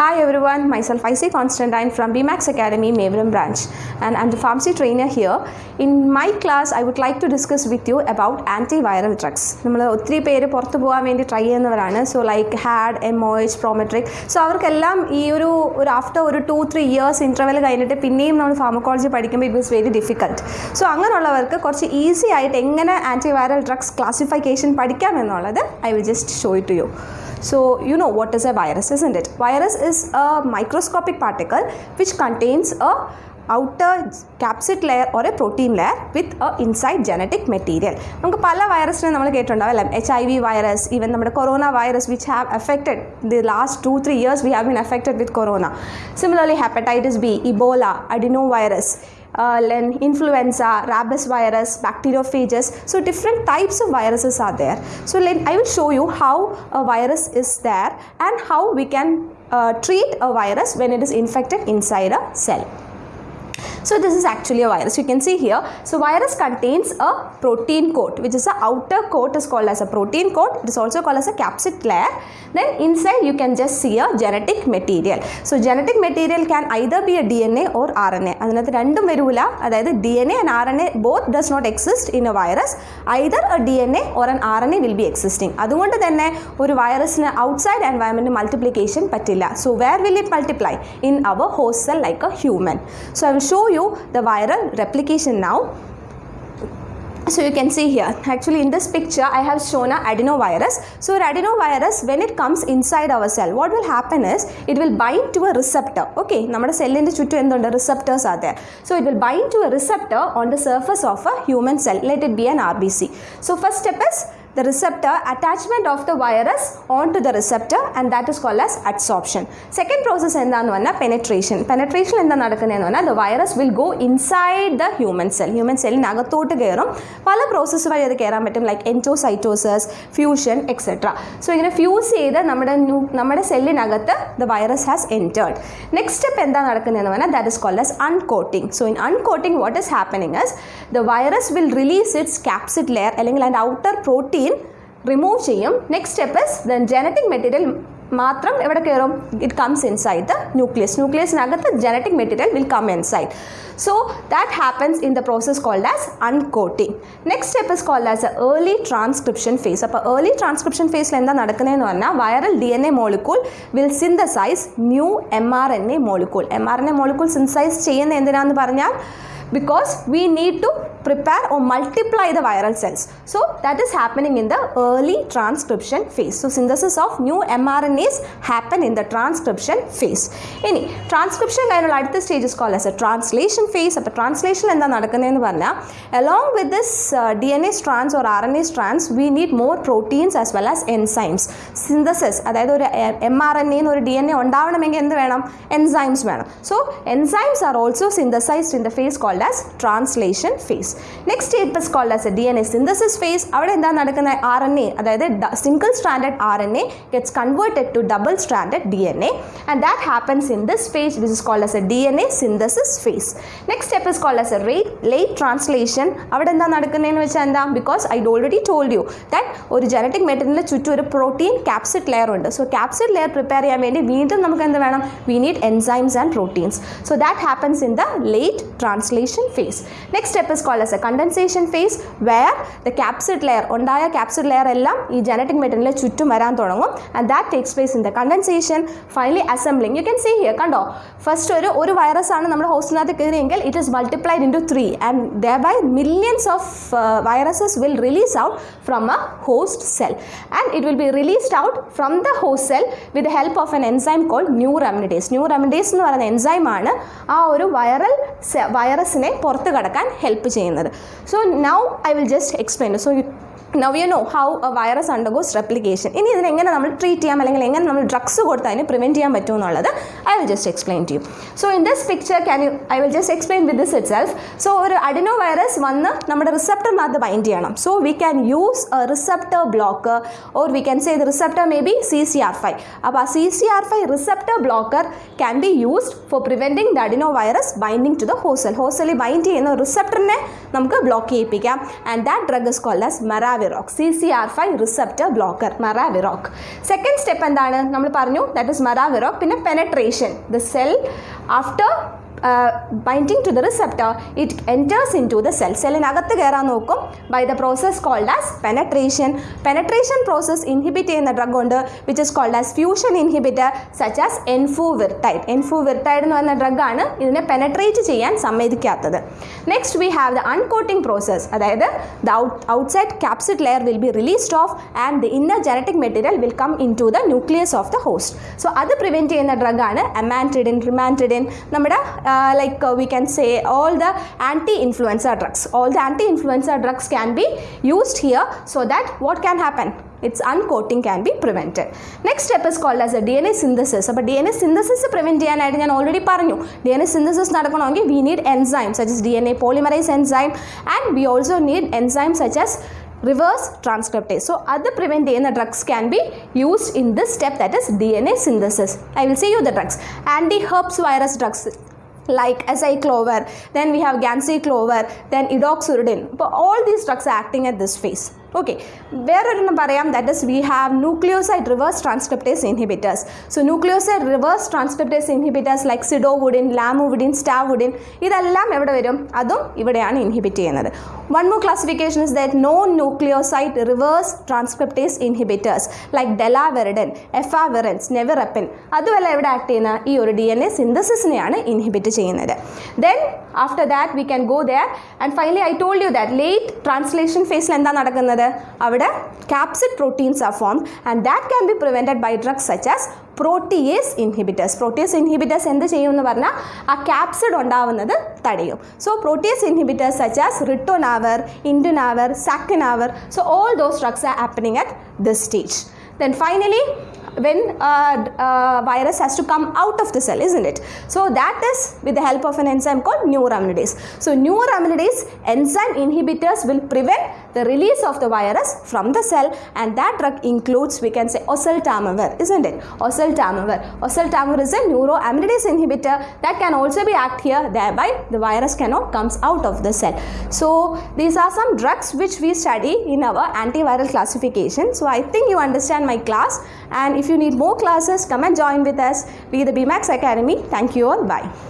Hi everyone, myself IC Constantine from BMAX Academy, Maveram branch, and I'm the pharmacy trainer here. In my class, I would like to discuss with you about antiviral drugs. നമ്മൾ ഒത്തിരി പേര് പുറത്ത് പോകാൻ വേണ്ടി try ചെയ്യുന്നവരാണ്. So like had M O H Prometric so അവർക്കെല്ലാം ഈ ഒരു ഒരു ആഫ്റ്റർ ഒരു ടു ത്രീ ഇയേഴ്സ് ഇന്റർവെൽ കഴിഞ്ഞിട്ട് പിന്നെയും നമ്മൾ ഫാർമക്കോളജി പഠിക്കുമ്പോൾ it was very difficult so അങ്ങനെയുള്ളവർക്ക് കുറച്ച് ഈസി ആയിട്ട് എങ്ങനെ ആന്റിവൈറൽ ഡ്രഗ്സ് ക്ലാസിഫിക്കേഷൻ പഠിക്കാം എന്നുള്ളത് I will just show it to you So, you know what is a virus, isn't it? Virus is a microscopic particle which contains a outer capsid layer or a protein layer with a inside genetic material നമുക്ക് പല വൈറസിനെ നമ്മൾ കേട്ടിട്ടുണ്ടാവും അല്ലേ H I V virus even നമ്മുടെ corona virus which have affected the last two three years we have been affected with corona similarly hepatitis B Ebola adeno virus uh, then influenza, rabies virus, bacteriophages. So different types of viruses are there. So I will show you how a virus is there and how we can uh, treat a virus when it is infected inside a cell. So this is actually a virus. You can see here. So virus contains a protein coat, which is the outer coat is called as a protein coat. It is also called as a capsid layer. Then inside you can just see a genetic material. So genetic material can either be a DNA or RNA. adinathu rendum വരൂല adayathu dna and rna both does not exist in a virus either a dna or an rna will be existing be existing അതുകൊണ്ട് തന്നെ ഒരു വൈറസിന് outside environment multiplication പറ്റില്ല so where will it multiply in our host cell like a human so I will show you the viral replication now so you can see here actually in this picture i have shown a adenovirus so an adenovirus when it comes inside our cell what will happen is it will bind to a receptor okay നമ്മുടെ സെല്ലിൻ്റെ ചുറ്റും എന്തുണ്ട് receptors are there so it will bind to a receptor on the surface of a human cell let it be an rbc so first step is the receptor attachment of the virus onto the receptor and that is called as adsorption second process എന്താന്ന് പറഞ്ഞാൽ penetration penetration എന്താ നടക്കുന്നതെന്ന് പറഞ്ഞാൽ the virus will go inside the human cell human സെല്ലിനകത്തോട്ട് കയറും പല process വഴി അത് കയറാൻ പറ്റും like endocytosis fusion etcetera so ഇങ്ങനെ ഫ്യൂസ് ചെയ്ത് നമ്മുടെ ന്യൂ നമ്മുടെ സെല്ലിനകത്ത് the virus has entered next step എന്താ നടക്കുന്നതെന്ന് പറഞ്ഞാൽ that is called as uncoating so in uncoating what is happening is the virus will release its capsid layer അല്ലെങ്കിൽ അതിൻ്റെ outer protein remove ചെയ്യും. Next step is then genetic material മാത്രം എവിടെ കയറും it comes inside the nucleus ന്യൂക്ലിയസിനകത്ത് genetic material will come inside so that happens in the process called as uncoating next step is called as a early transcription phase അപ്പോൾ early transcription ഫേസിൽ എന്താ നടക്കുന്നതെന്ന് പറഞ്ഞാൽ viral D N A molecule will synthesize new M R N A molecule M R N A molecule synthesize ചെയ്യുന്ന എന്തിനാന്ന് പറഞ്ഞാൽ because we need to prepare or multiply the viral cells. So that is happening in the early transcription phase. So synthesis of new mRNAs happen in the transcription phase. ഇനി transcription കഴിഞ്ഞുള്ള അടുത്ത stage is call as a translation phase അപ്പോൾ translation എന്താ നടക്കുന്നതെന്ന് പറഞ്ഞാൽ along with this D N A strands or R N A strands we need more proteins as well as enzymes synthesis അതായത് ഒരു M R N എന്ന് ഒരു D N A ഉണ്ടാവണമെങ്കിൽ എന്ത് വേണം എൻസൈംസ് വേണം so enzymes are also synthesised in the phase called called as translation phase. Next step is called as a DNA synthesis phase. അവിടെ എന്താ നടക്കുന്ന? ആർ എൻ എ അതായത് single standard R N A gets converted to double standard D N A and that happens in this phase which is called as a D N A synthesis phase next step is called as a rate late translation അവിടെ എന്താ നടക്കുന്നതെന്ന് വെച്ചാൽ എന്താ? Because I already told you that ഒരു genetic മെറ്റീരിയലിന് ചുറ്റും ഒരു protein capsid layer ഉണ്ട്. സോ ക്യാപ്സിഡ് ലെയർ പ്രിപ്പയർ ചെയ്യാൻ വേണ്ടി വീണ്ടും നമുക്ക് എന്ത് വേണം? We need enzymes and proteins so that happens in the late translation phase. Next step is called as a condensation phase where the capsid layer ഉണ്ടായ capsid layer എല്ലാം ഈ genetic മെറ്റീരിയലിൽ ചുറ്റും വരാൻ തുടങ്ങും. And that takes place in the condensation finally assembling you can see here കണ്ടോ? First ഒരു ഒരു വൈറസ് ആണ് നമ്മുടെ ഹോസ്റ്റിനകത്ത് കയറിയെങ്കിൽ it is multiplied into three and the by millions of viruses will release out from a host cell and it will be released out from the host cell with the help of an enzyme called neuraminidase neuraminidase എന്ന് പറയുന്ന എൻസൈമാണ് ആ ഒരു viral വൈറസിനെ പുറത്ത് കടക്കാൻ help ചെയ്യുന്നത്. So now I will just explain so now you know how a virus undergoes replication ഇനി ഇതിനെങ്ങനെ നമ്മൾ ട്രീറ്റ് ചെയ്യാം? അല്ലെങ്കിൽ എങ്ങനെ നമ്മൾ ഡ്രഗ്സ് കൊടുത്ത് അതിനെ പ്രിവെന്റ് ചെയ്യാൻ പറ്റും എന്നുള്ളത് I will just explain to you so in this picture can you I will just explain with this itself so ഒരു അഡിനോ വൈറസ് വന്ന് നമ്മുടെ റിസപ്റ്ററിനകത്ത് ബൈൻഡ് ചെയ്യണം. So we can use a receptor blocker or we can say the receptor may be C C R five അപ്പോൾ ആ C C R five receptor blocker can be used for preventing the adenovirus binding to the host cell ഹോസലിൽ bind ചെയ്യുന്ന റിസപ്റ്ററിനെ നമുക്ക് block ചെയ്യിപ്പിക്കാം. And that drug is called as മെറാവി maraviroc C C R five receptor blocker maraviroc. Second step എന്താണ്? നമ്മൾ പറഞ്ഞു that is maraviroc പിന്നെ penetration the cell after binding to the receptor it enters into the cell സെല്ലിനകത്ത് കയറാൻ നോക്കും. By the process called as penetration penetration process inhibit ചെയ്യുന്ന drug ഉണ്ട് which is called as fusion inhibitor such as enfuvirtide enfuvirtide എന്ന് പറയുന്ന ഡ്രഗാണ് ഇതിനെ penetrate ചെയ്യാൻ സമ്മതിക്കാത്തത്. Next we have the uncoating process അതായത് the outside capsid layer will be released off and the inner genetic material will come into the nucleus of the host so അത് prevent ചെയ്യുന്ന ഡ്രഗാണ് അമാന്റിഡിൻ റിമാന്റിഡിൻ നമ്മുടെ like we can say all the anti influenza drugs all the anti influenza drugs can be used here so that what can happen its uncoating can be prevented next step is called as a D N A synthesis അപ്പോൾ D N A synthesis prevent ചെയ്യാനായിട്ട് ഞാൻ already പറഞ്ഞു D N A synthesis നടക്കണമെങ്കിൽ we need enzyme such as D N A polymerase enzyme and we also need enzyme such as reverse transcriptase so അത് prevent ചെയ്യുന്ന drugs can be used in this step that is D N A synthesis I will say you the drugs anti herpes virus drugs like acyclovir, then we have ganciclovir, then edoxuridine. But all these drugs are acting at this phase. Okay വേറൊരെണ്ണം പറയാം. That is we have nucleoside reverse transcriptase inhibitors so nucleoside reverse transcriptase inhibitors like zidovudine lamivudine stavudine ഇതെല്ലാം എവിടെ വരും? അതും ഇവിടെയാണ് inhibit ചെയ്യുന്നത്. One more classification is that no nucleoside reverse transcriptase inhibitors like delavirdine efavirenz nevirapine അതുമല്ല എവിടെ act ചെയ്യുന്ന? ഈ ഒരു ഡി എൻ എ സിന്തസിസിനെയാണ് ഇൻഹിബിറ്റ് ചെയ്യുന്നത്. Then after that we can go there and finally I told you that late translation ഫേസിൽ എന്താ നടക്കുന്നത്? അവിടെ capsid proteins are form and that can be prevented by drugs such as protease inhibitors protease inhibitors എന്ത് ചെയ്യും എന്ന് പറഞ്ഞാൽ ആ capsid ഉണ്ടാവുന്നത് തടയും so protease inhibitors such as ritonavir indinavir saquinavir so all those drugs are happening at this stage then finally when uh, uh, virus has to come out of the cell isn't it so that is with the help of an enzyme called neuraminidase so neuraminidase enzyme inhibitors will prevent the release of the virus from the cell and that drug includes we can say oseltamivir isn't it? Oseltamivir. Oseltamivir is a neuroaminidase inhibitor that can also be act here thereby the virus cannot comes out of the cell. So these are some drugs which we study in our antiviral classification. So i think you understand my class. And if you need more classes come and join with us. We the bmax academy. Thank you all. Bye